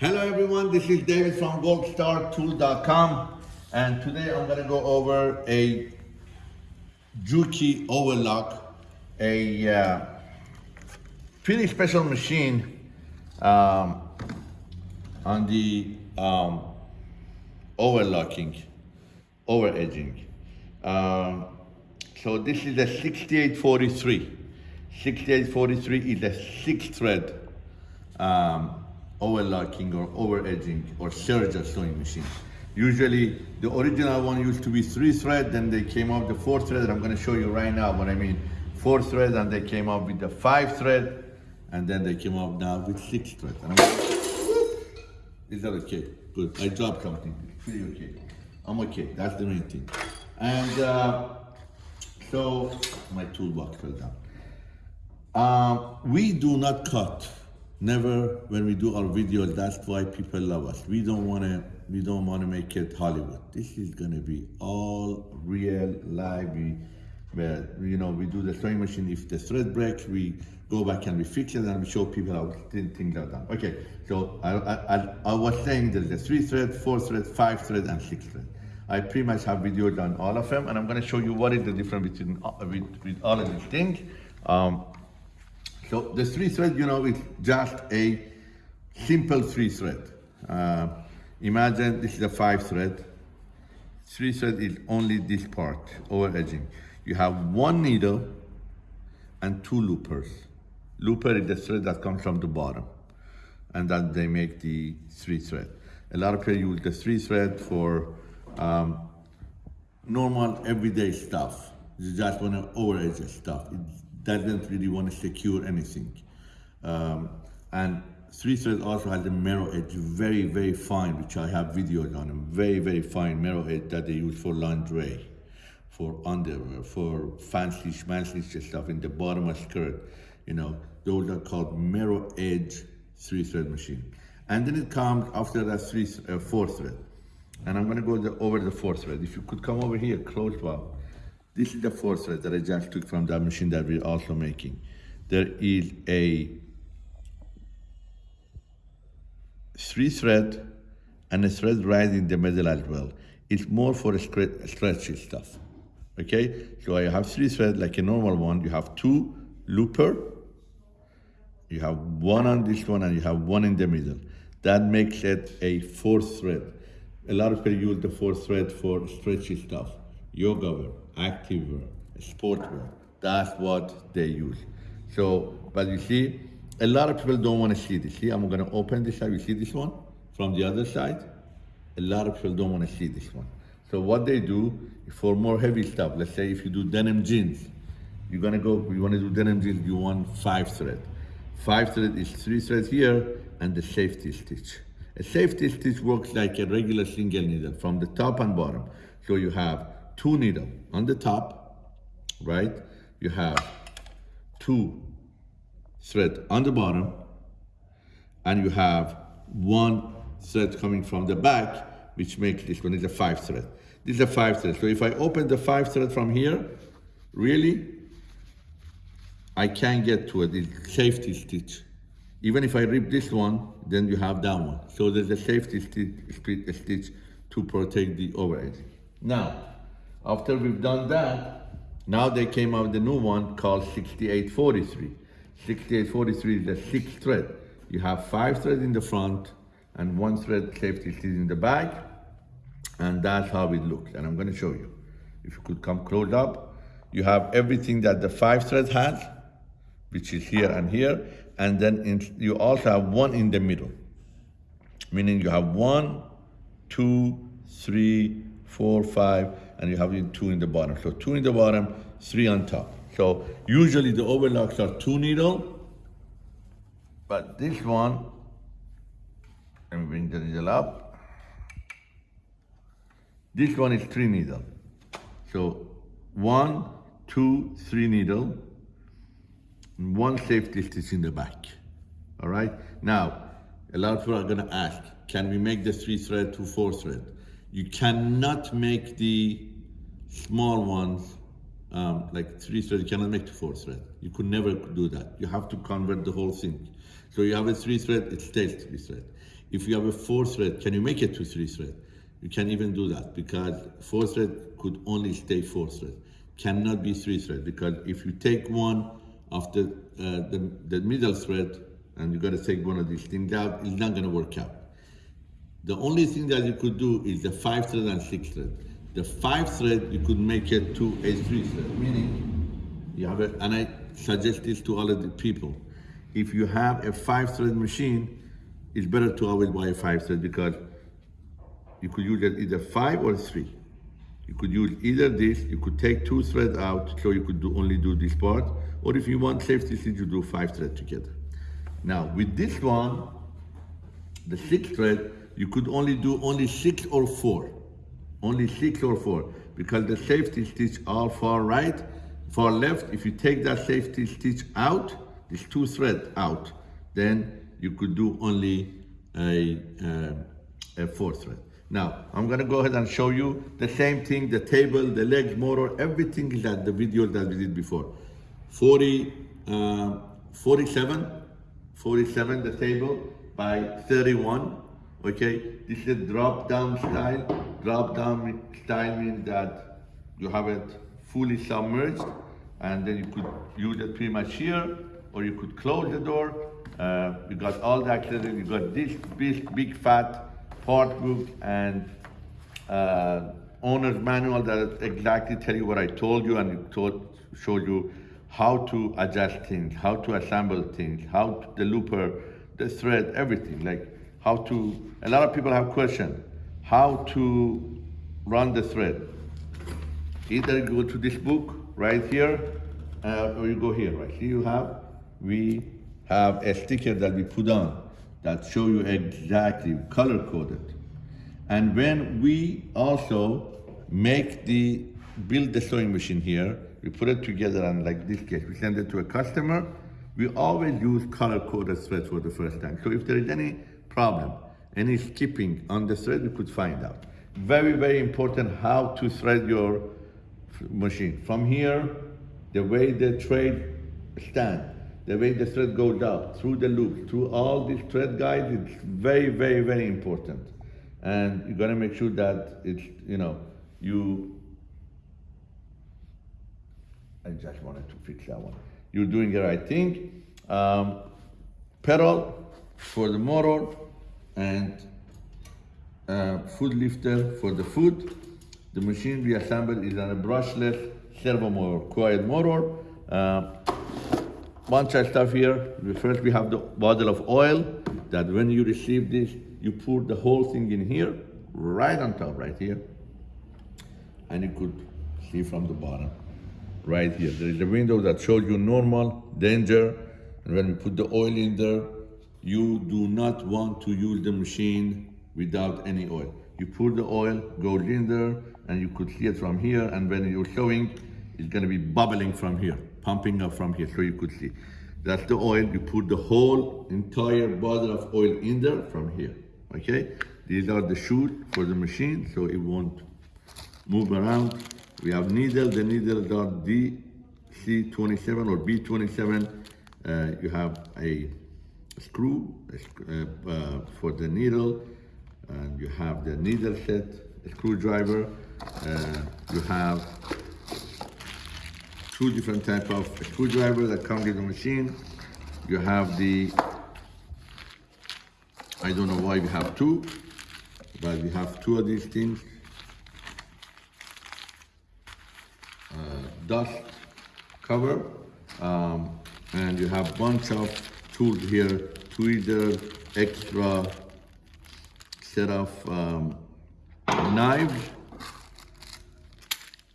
Hello everyone, this is David from goldstartool.com and today I'm gonna go over a Juki overlock, a uh, pretty special machine um, on the um, overlocking, over edging. Um, so this is a 6843. 6843 is a six thread um, overlocking or over edging or serger sewing machines. Usually the original one used to be three thread, then they came up the four thread. I'm gonna show you right now what I mean. Four thread and they came up with the five thread and then they came up now with six thread. Is that okay? Good, I dropped something, pretty okay. I'm okay, that's the main thing. And uh, so my toolbox fell down. Um, we do not cut. Never when we do our videos. That's why people love us. We don't want to. We don't want to make it Hollywood. This is gonna be all real, live. We, where you know we do the sewing machine. If the thread breaks, we go back and we fix it and we show people how things are done. Okay, so I, I, I was saying there's a three thread, four thread, five thread, and six thread. I pretty much have videos on all of them, and I'm going to show you what is the difference between uh, with, with all of these things. Um, so the three thread, you know, is just a simple three thread. Uh, imagine this is a five thread. Three thread is only this part, over edging. You have one needle and two loopers. Looper is the thread that comes from the bottom. And then they make the three thread. A lot of people use the three thread for um, normal everyday stuff. You just want to over edge stuff. It doesn't really want to secure anything. Um, and three thread also has a mirror edge, very, very fine, which I have videos on. Very, very fine mirror edge that they use for lingerie, for underwear, for fancy schmancy stuff in the bottom of skirt. You know, those are called mirror edge three thread machine. And then it comes after that three, uh, four thread. And I'm gonna go the, over the fourth thread. If you could come over here, close well. This is the fourth thread that I just took from that machine that we're also making. There is a three thread and a thread right in the middle as well. It's more for stretchy stuff, okay? So I have three thread like a normal one. You have two looper, you have one on this one and you have one in the middle. That makes it a fourth thread. A lot of people use the fourth thread for stretchy stuff. Yoga wear, active wear, sport wear. That's what they use. So, but you see, a lot of people don't want to see this. See, I'm gonna open this side. You see this one from the other side? A lot of people don't want to see this one. So what they do for more heavy stuff, let's say if you do denim jeans, you're gonna go, you wanna do denim jeans, you want five thread. Five thread is three threads here and the safety stitch. A safety stitch works like a regular single needle from the top and bottom. So you have two needle on the top, right? You have two thread on the bottom and you have one thread coming from the back, which makes this one is a five thread. This is a five thread. So if I open the five thread from here, really, I can't get to it, it's safety stitch. Even if I rip this one, then you have that one. So there's a safety stitch, stitch to protect the overhead. Now, after we've done that, now they came out with a new one called 6843. 6843 is the sixth thread. You have five threads in the front and one thread safety stitch in the back. And that's how it looks. And I'm gonna show you. If you could come close up, you have everything that the five thread has, which is here and here, and then in, you also have one in the middle, meaning you have one, two, three, four, five, and you have two in the bottom. So two in the bottom, three on top. So usually the overlocks are two needle, but this one, let me bring the needle up. This one is three needle. So one, two, three needle, one safety stitch in the back. All right. Now, a lot of people are going to ask, can we make the three thread to four thread? You cannot make the small ones um, like three thread, you cannot make to four thread. You could never do that. You have to convert the whole thing. So you have a three thread, it stays three thread. If you have a four thread, can you make it to three thread? You can even do that because four thread could only stay four thread, cannot be three thread because if you take one of the, uh, the, the middle thread and you got to take one of these things out, it's not going to work out. The only thing that you could do is the five thread and six thread. The five thread, you could make it to a three thread, meaning you have it, and I suggest this to all of the people. If you have a five thread machine, it's better to always buy a five thread because you could use it either five or three. You could use either this, you could take two threads out, so you could do, only do this part, or if you want safety stitch, you do five thread together. Now, with this one, the six thread, you could only do only six or four. Only six or four, because the safety stitch all far right, far left, if you take that safety stitch out, this two thread out, then you could do only a, uh, a four thread. Now, I'm gonna go ahead and show you the same thing, the table, the legs, motor, everything is at the video that we did before. 40, uh, 47, 47 the table by 31, okay? This is a drop down style. Drop down style means that you have it fully submerged and then you could use it pretty much here or you could close the door. Uh, you got all the accessories, you got this big, big fat part book and uh, owner's manual that exactly tell you what I told you and it told, showed you how to adjust things, how to assemble things, how to, the looper, the thread, everything. Like how to, a lot of people have questions, how to run the thread. Either you go to this book right here, uh, or you go here, right? Here you have, we have a sticker that we put on that show you exactly color coded. And when we also make the, build the sewing machine here, we put it together and like this case, we send it to a customer, we always use color coded thread for the first time. So if there is any problem, any skipping on the thread, you could find out. Very, very important how to thread your machine. From here, the way the thread stand, the way the thread goes out, through the loop, through all these thread guides, it's very, very, very important. And you gotta make sure that it's, you know, you, I just wanted to fix that one. You're doing the right thing. Um, pedal for the motor and uh, foot lifter for the foot. The machine we assembled is on a brushless servo motor, quiet motor. Uh, bunch of stuff here. First we have the bottle of oil that when you receive this, you pour the whole thing in here, right on top, right here. And you could see from the bottom, right here. There is a window that shows you normal, danger, and when we put the oil in there, you do not want to use the machine without any oil. You pour the oil, goes in there, and you could see it from here, and when you're showing, it's gonna be bubbling from here, pumping up from here, so you could see. That's the oil, you put the whole entire bottle of oil in there from here, okay? These are the shoes for the machine, so it won't move around. We have needle, the needles are DC27 or B27. Uh, you have a screw uh, uh, for the needle, and you have the needle set, screwdriver. Uh, you have two different type of screwdriver that come with the machine. You have the, I don't know why we have two, but we have two of these things. Uh, dust cover, um, and you have bunch of here, tweezer, extra set of um, knives,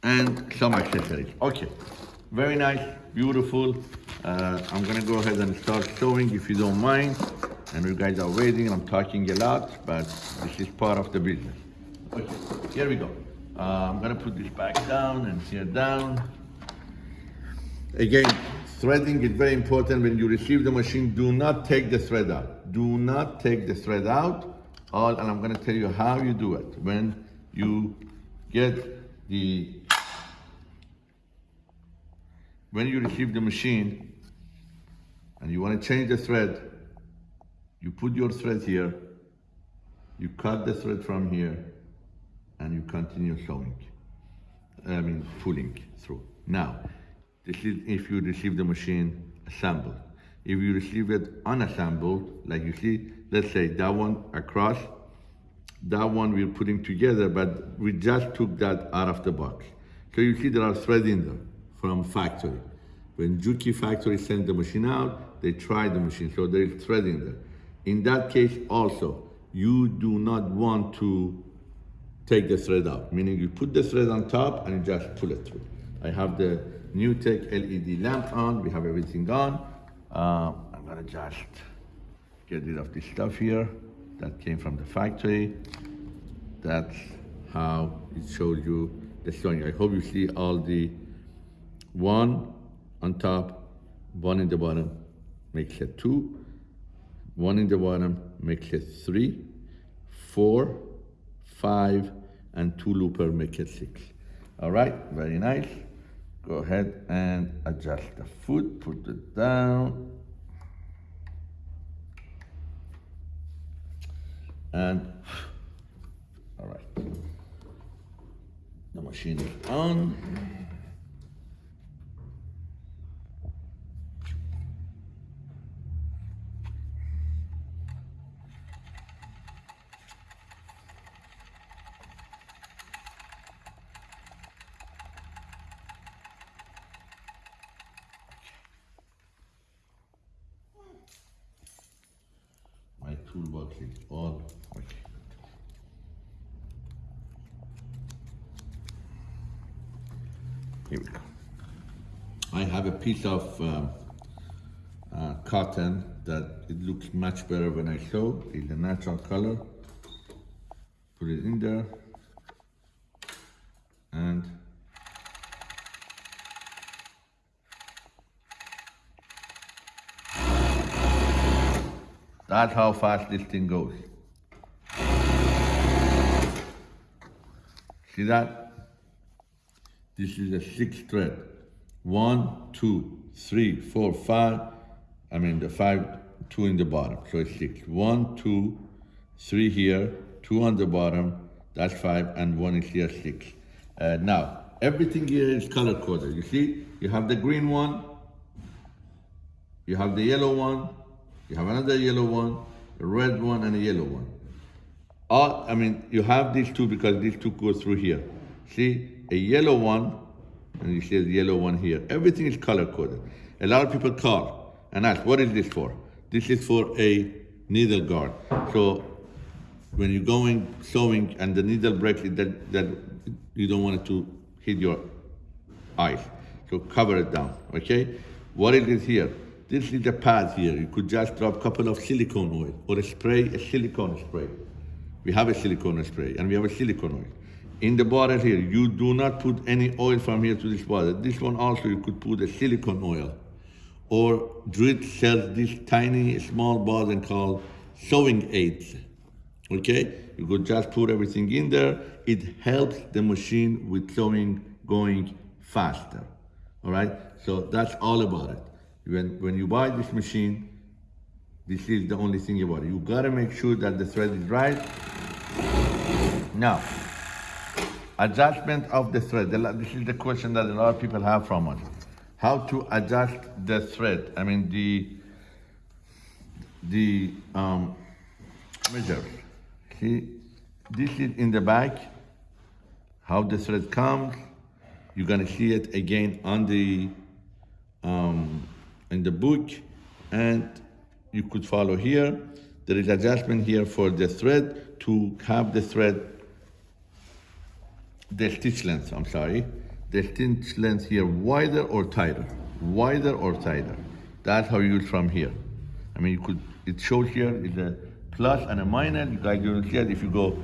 and some accessories. Okay, very nice, beautiful. Uh, I'm gonna go ahead and start sewing if you don't mind. And you guys are waiting, I'm talking a lot, but this is part of the business. Okay, here we go. Uh, I'm gonna put this back down and here down. Again, threading is very important when you receive the machine. Do not take the thread out. Do not take the thread out. All, and I'm gonna tell you how you do it. When you get the, when you receive the machine and you wanna change the thread, you put your thread here you cut the thread from here and you continue sewing. I mean, pulling through. Now, this is if you receive the machine assembled. If you receive it unassembled, like you see, let's say that one across, that one we're putting together, but we just took that out of the box. So you see there are threads in there from factory. When Juki factory sent the machine out, they tried the machine, so there is thread in there. In that case also, you do not want to take the thread out, meaning you put the thread on top and you just pull it through. I have the NewTek LED lamp on, we have everything on. Uh, I'm gonna just get rid of this stuff here that came from the factory. That's how it shows you the sewing. I hope you see all the one on top, one in the bottom makes it two, one in the bottom makes it three, four, five, and two looper make it six. All right, very nice. Go ahead and adjust the foot, put it down. And, all right. The machine is on. My all okay. Here we go. I have a piece of um, uh, cotton that it looks much better when I sew. It's a natural color. Put it in there. And that's how fast this thing goes. See that? This is a six thread. One, two, three, four, five. I mean the five, two in the bottom, so it's six. One, two, three here, two on the bottom, that's five, and one is here, six. Uh, now, everything here is color coded. You see, you have the green one, you have the yellow one, you have another yellow one, a red one, and a yellow one. All, I mean, you have these two because these two go through here. See, a yellow one, and you see the yellow one here. Everything is color coded. A lot of people call and ask, what is this for? This is for a needle guard. So when you're going sewing and the needle breaks, that, that you don't want it to hit your eyes. So cover it down, okay? What is it here? This is the pad here. You could just drop a couple of silicone oil or a spray, a silicone spray. We have a silicone spray and we have a silicone oil. In the bottle here, you do not put any oil from here to this bottle. This one also, you could put a silicone oil. Or Dritz sells this tiny, small bottle called sewing aids. Okay? You could just put everything in there. It helps the machine with sewing going faster. All right? So that's all about it. When, when you buy this machine, this is the only thing you it. You gotta make sure that the thread is right. Now, adjustment of the thread. This is the question that a lot of people have from us. How to adjust the thread? I mean the the um, measure. See, this is in the back. How the thread comes. You're gonna see it again on the um, in the book, and you could follow here. There is adjustment here for the thread to have the thread the stitch length, I'm sorry, the stitch length here wider or tighter, wider or tighter. That's how you use from here. I mean, you could, it shows here is a plus and a minus. You guys will see it if you go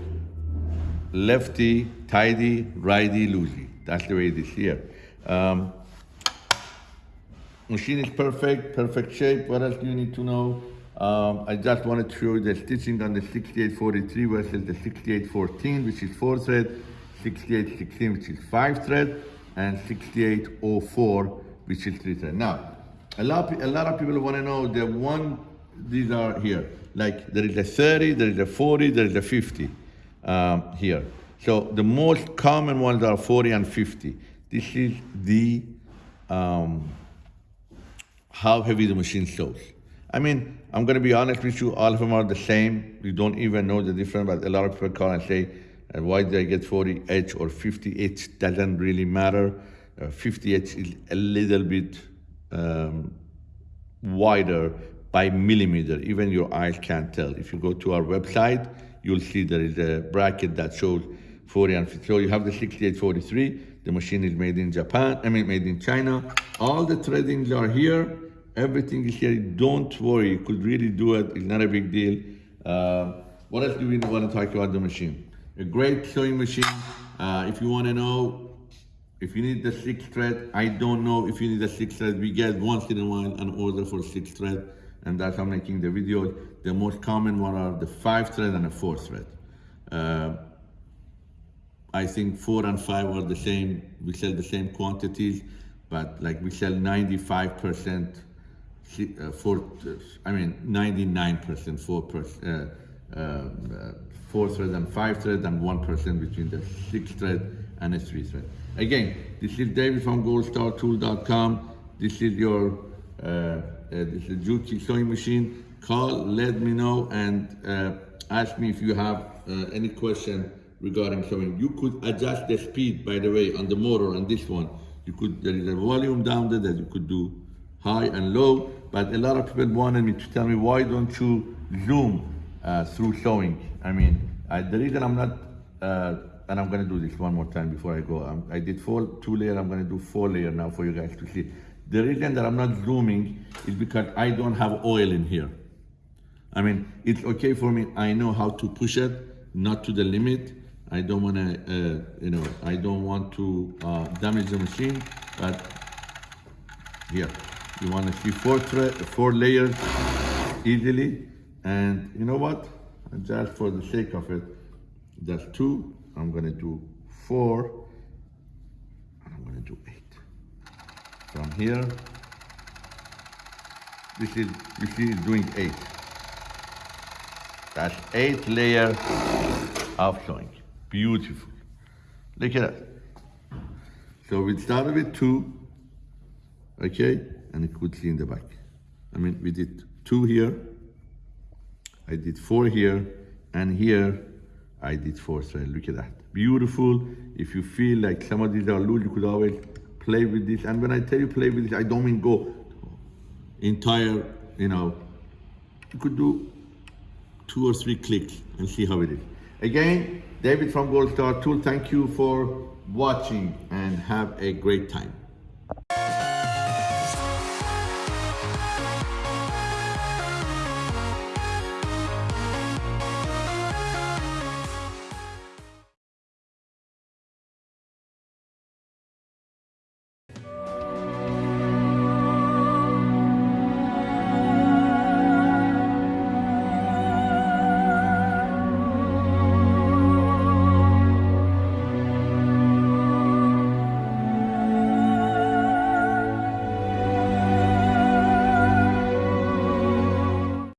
lefty, tighty, righty, loosey. That's the way it is here. Um, machine is perfect, perfect shape. What else do you need to know? Um, I just wanted to show you the stitching on the 6843 versus the 6814, which is four thread. 6816, which is five thread, and 6804, which is three thread. Now, a lot, a lot of people want to know the one these are here. Like there is a 30, there is a 40, there is a 50 um, here. So the most common ones are 40 and 50. This is the um, how heavy the machine sews. I mean, I'm gonna be honest with you, all of them are the same. You don't even know the difference, but a lot of people call and say, uh, why did I get 40H or 50H? Doesn't really matter. Uh, 50H is a little bit um, wider by millimeter. Even your eyes can't tell. If you go to our website, you'll see there is a bracket that shows 40 and 50. So you have the 6843. The machine is made in Japan, I mean, made in China. All the threadings are here. Everything is here. Don't worry. You could really do it. It's not a big deal. Uh, what else do we want to talk about the machine? A great sewing machine. Uh, if you want to know if you need the six thread, I don't know if you need the six thread. We get once in a while an order for six thread, and that's how I'm making the video. The most common one are the five thread and the four thread. Uh, I think four and five are the same. We sell the same quantities, but like we sell 95% uh, four, I mean 99% four percent, uh, uh, four thread and five thread, and one percent between the six thread and a three thread. Again, this is David from goldstartool.com. This is your uh, uh, this is Juki sewing machine. Call, let me know, and uh, ask me if you have uh, any question regarding sewing. You could adjust the speed, by the way, on the motor on this one. You could there is a volume down there that you could do high and low. But a lot of people wanted me to tell me why don't you zoom uh, through sewing? I mean, I, the reason I'm not uh, and I'm gonna do this one more time before I go. Um, I did four, two layer, I'm gonna do four layer now for you guys to see. The reason that I'm not zooming is because I don't have oil in here. I mean, it's okay for me, I know how to push it, not to the limit. I don't wanna, uh, you know, I don't want to uh, damage the machine, but here, you wanna see four, four layers easily. And you know what? Just for the sake of it, that's two, I'm gonna do four, I'm gonna do eight. From here, this is, you see, doing eight. That's eight layers of sewing. Beautiful. Look at that. So we started with two, okay? And see in the back. I mean, we did two here, I did four here, and here I did four thread. Look at that. Beautiful. If you feel like some of these are loose, you could always play with this. And when I tell you play with this, I don't mean go entire, you know, you could do two or three clicks and see how it is. Again, David from Gold Star Tool, thank you for watching and have a great time.